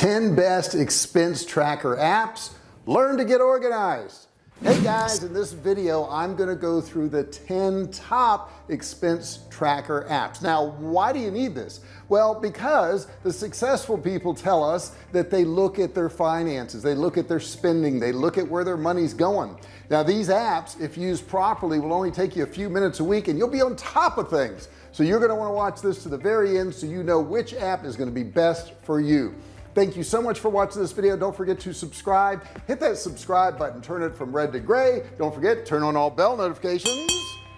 10 best expense tracker apps. Learn to get organized. Hey guys in this video I'm gonna go through the 10 top expense tracker apps. Now why do you need this? Well because the successful people tell us that they look at their finances they look at their spending they look at where their money's going. Now these apps if used properly will only take you a few minutes a week and you'll be on top of things. So you're going to want to watch this to the very end so you know which app is going to be best for you thank you so much for watching this video. Don't forget to subscribe. Hit that subscribe button. Turn it from red to gray. Don't forget turn on all bell notifications.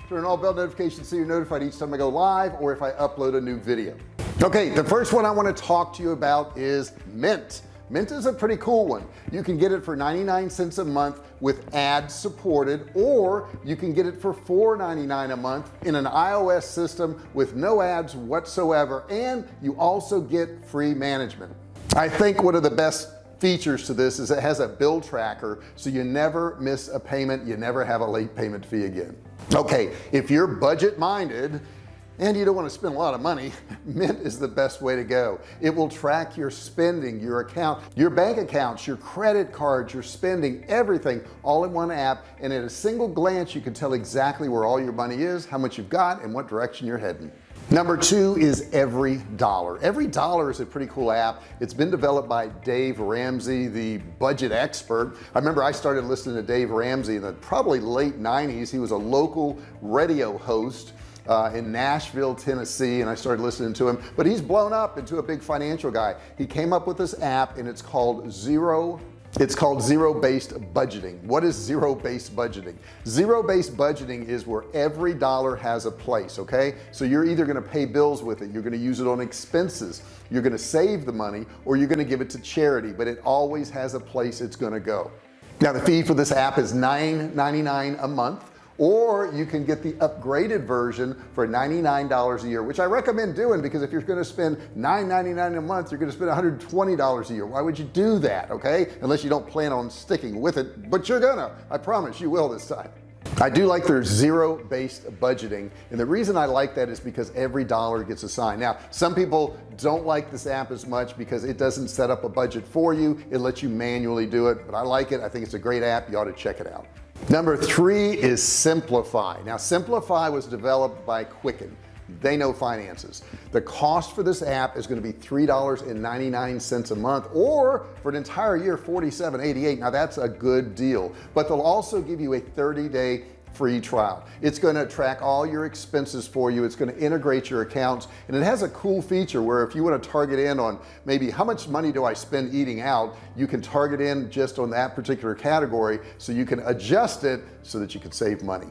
Turn on all bell notifications so you're notified each time I go live or if I upload a new video. Okay the first one I want to talk to you about is mint. Mint is a pretty cool one. You can get it for 99 cents a month with ads supported or you can get it for $4.99 a month in an iOS system with no ads whatsoever. And you also get free management I think one of the best features to this is it has a bill tracker so you never miss a payment you never have a late payment fee again. Okay if you're budget minded and you don't want to spend a lot of money mint is the best way to go. It will track your spending your account your bank accounts your credit cards your spending everything all in one app and at a single glance you can tell exactly where all your money is how much you've got and what direction you're heading number two is every dollar. Every dollar is a pretty cool app. It's been developed by Dave Ramsey the budget expert. I remember I started listening to Dave Ramsey in the probably late 90s he was a local radio host uh, in Nashville Tennessee and I started listening to him. But he's blown up into a big financial guy. He came up with this app and it's called zero it's called zero-based budgeting. What is zero-based budgeting? Zero-based budgeting is where every dollar has a place okay? So you're either going to pay bills with it you're going to use it on expenses you're going to save the money or you're going to give it to charity but it always has a place it's going to go. Now the fee for this app is $9.99 a month or you can get the upgraded version for $99 a year which I recommend doing because if you're going to spend $9.99 a month you're going to spend $120 a year. Why would you do that okay? Unless you don't plan on sticking with it but you're gonna. I promise you will this time. I do like their zero based budgeting and the reason I like that is because every dollar gets assigned. Now some people don't like this app as much because it doesn't set up a budget for you. It lets you manually do it but I like it. I think it's a great app. You ought to check it out number three is Simplifi. Now Simplifi was developed by quicken. They know finances. The cost for this app is going to be three dollars and 99 cents a month or for an entire year 47.88 now that's a good deal but they'll also give you a 30-day free trial. It's going to track all your expenses for you. It's going to integrate your accounts. And it has a cool feature where if you want to target in on maybe how much money do I spend eating out you can target in just on that particular category so you can adjust it so that you can save money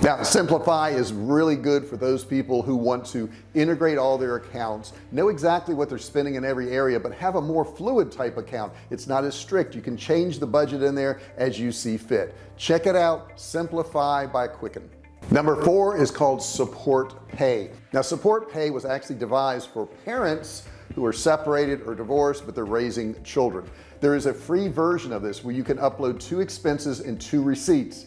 now Simplifi is really good for those people who want to integrate all their accounts know exactly what they're spending in every area but have a more fluid type account. It's not as strict. You can change the budget in there as you see fit. Check it out Simplifi by quicken. Number four is called support pay. Now support pay was actually devised for parents who are separated or divorced but they're raising children. There is a free version of this where you can upload two expenses and two receipts.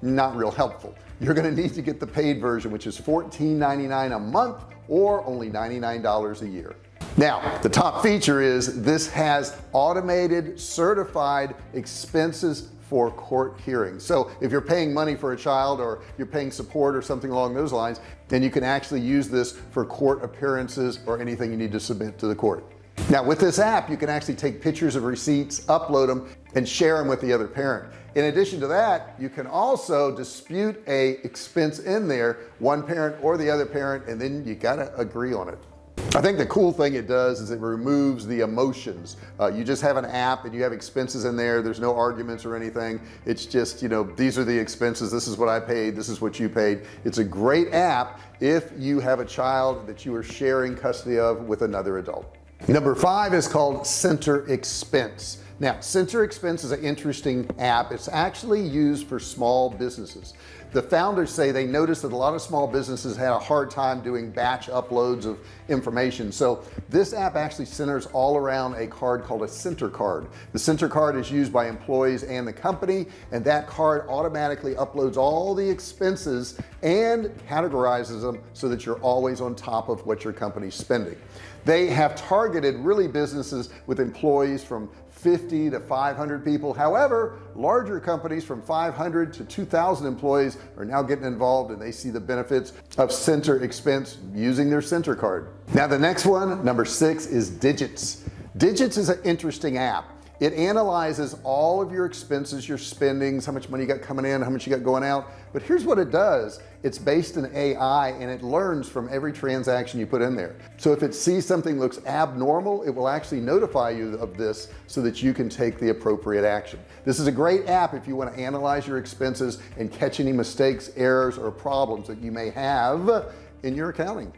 Not real helpful you're going to need to get the paid version which is $14.99 a month or only $99 a year. Now the top feature is this has automated certified expenses for court hearings. So if you're paying money for a child or you're paying support or something along those lines then you can actually use this for court appearances or anything you need to submit to the court now with this app you can actually take pictures of receipts upload them and share them with the other parent. In addition to that you can also dispute a expense in there one parent or the other parent and then you got to agree on it. I think the cool thing it does is it removes the emotions. Uh, you just have an app and you have expenses in there. There's no arguments or anything. It's just you know these are the expenses. This is what I paid. This is what you paid. It's a great app if you have a child that you are sharing custody of with another adult number five is called center expense now center expense is an interesting app. It's actually used for small businesses. The founders say they noticed that a lot of small businesses had a hard time doing batch uploads of information. So this app actually centers all around a card called a center card. The center card is used by employees and the company and that card automatically uploads all the expenses and categorizes them so that you're always on top of what your company's spending. They have targeted really businesses with employees from 50 to 500 people. However larger companies from 500 to 2,000 employees are now getting involved and they see the benefits of center expense using their center card. Now the next one number six is digits. Digits is an interesting app it analyzes all of your expenses your spendings how much money you got coming in how much you got going out. But here's what it does. It's based in AI and it learns from every transaction you put in there. So if it sees something looks abnormal it will actually notify you of this so that you can take the appropriate action. This is a great app if you want to analyze your expenses and catch any mistakes errors or problems that you may have in your accounting.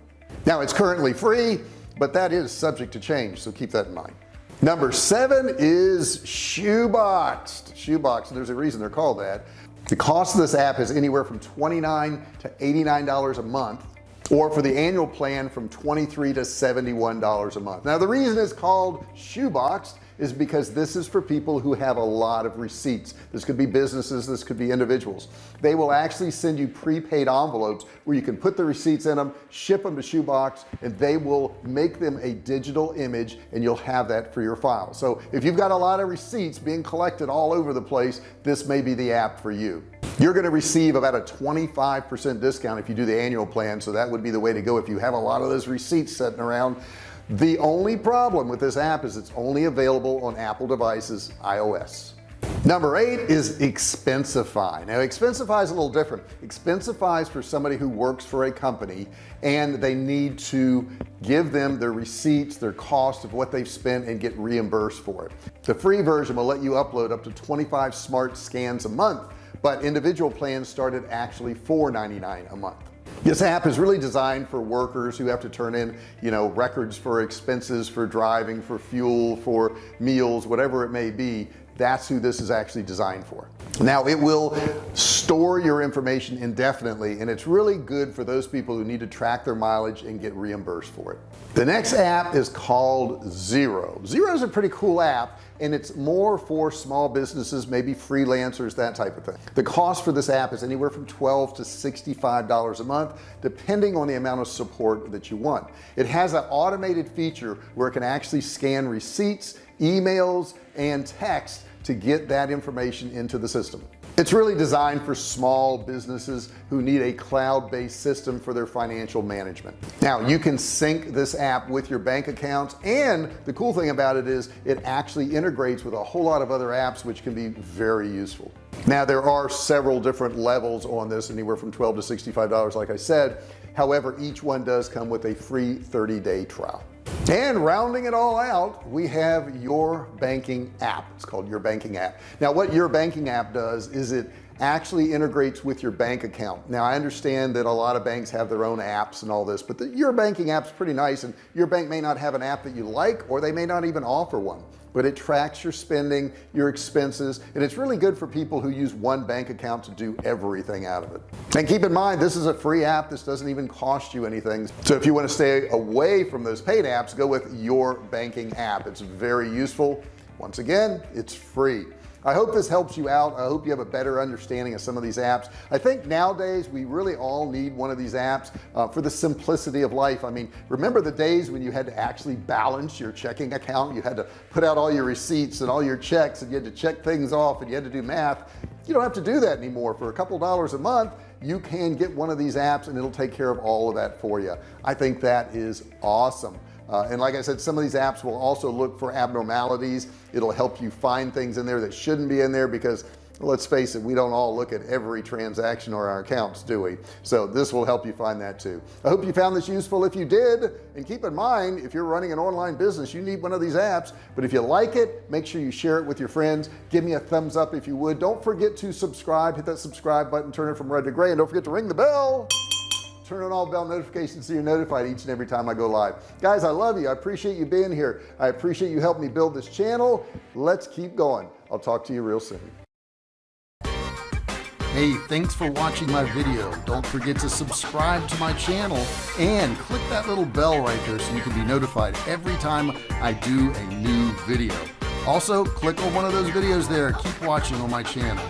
Now it's currently free but that is subject to change so keep that in mind number seven is shoeboxed shoebox there's a reason they're called that. The cost of this app is anywhere from 29 to 89 dollars a month or for the annual plan from 23 to 71 dollars a month. Now the reason it's called shoeboxed is because this is for people who have a lot of receipts. This could be businesses this could be individuals. They will actually send you prepaid envelopes where you can put the receipts in them ship them to shoebox and they will make them a digital image and you'll have that for your file. So if you've got a lot of receipts being collected all over the place this may be the app for you. You're going to receive about a 25% discount if you do the annual plan so that would be the way to go if you have a lot of those receipts sitting around the only problem with this app is it's only available on Apple devices iOS. Number eight is expensify. Now expensify is a little different. Expensify is for somebody who works for a company and they need to give them their receipts their cost of what they've spent and get reimbursed for it. The free version will let you upload up to 25 smart scans a month but individual plans started actually $4.99 a month this app is really designed for workers who have to turn in you know records for expenses for driving for fuel for meals whatever it may be. That's who this is actually designed for now it will store your information indefinitely and it's really good for those people who need to track their mileage and get reimbursed for it. The next app is called Xero. Xero is a pretty cool app and it's more for small businesses maybe freelancers that type of thing. The cost for this app is anywhere from 12 to 65 dollars a month depending on the amount of support that you want. It has an automated feature where it can actually scan receipts emails and text to get that information into the system. It's really designed for small businesses who need a cloud-based system for their financial management. Now you can sync this app with your bank accounts and the cool thing about it is it actually integrates with a whole lot of other apps which can be very useful. Now there are several different levels on this anywhere from 12 to 65 dollars like I said. However each one does come with a free 30-day trial and rounding it all out we have your banking app. It's called your banking app. Now what your banking app does is it actually integrates with your bank account. Now I understand that a lot of banks have their own apps and all this but the, your banking apps pretty nice and your bank may not have an app that you like or they may not even offer one but it tracks your spending your expenses and it's really good for people who use one bank account to do everything out of it. And keep in mind this is a free app. This doesn't even cost you anything. So if you want to stay away from those paid apps go with your banking app. It's very useful. Once again it's free I hope this helps you out. I hope you have a better understanding of some of these apps. I think nowadays we really all need one of these apps uh, for the simplicity of life. I mean remember the days when you had to actually balance your checking account? You had to put out all your receipts and all your checks and you had to check things off and you had to do math. You don't have to do that anymore. For a couple dollars a month you can get one of these apps and it'll take care of all of that for you. I think that is awesome uh, and like I said some of these apps will also look for abnormalities. It'll help you find things in there that shouldn't be in there because let's face it we don't all look at every transaction or our accounts do we? So this will help you find that too. I hope you found this useful. If you did and keep in mind if you're running an online business you need one of these apps. But if you like it make sure you share it with your friends. Give me a thumbs up if you would. Don't forget to subscribe. Hit that subscribe button. Turn it from red to gray. And don't forget to ring the bell turn on all bell notifications so you're notified each and every time I go live guys I love you I appreciate you being here I appreciate you helping me build this channel let's keep going I'll talk to you real soon Hey, thanks for watching my video. Don't forget to subscribe to my channel and click that little bell right there so you can be notified every time I do a new video. Also, click on one of those videos there. Keep watching on my channel.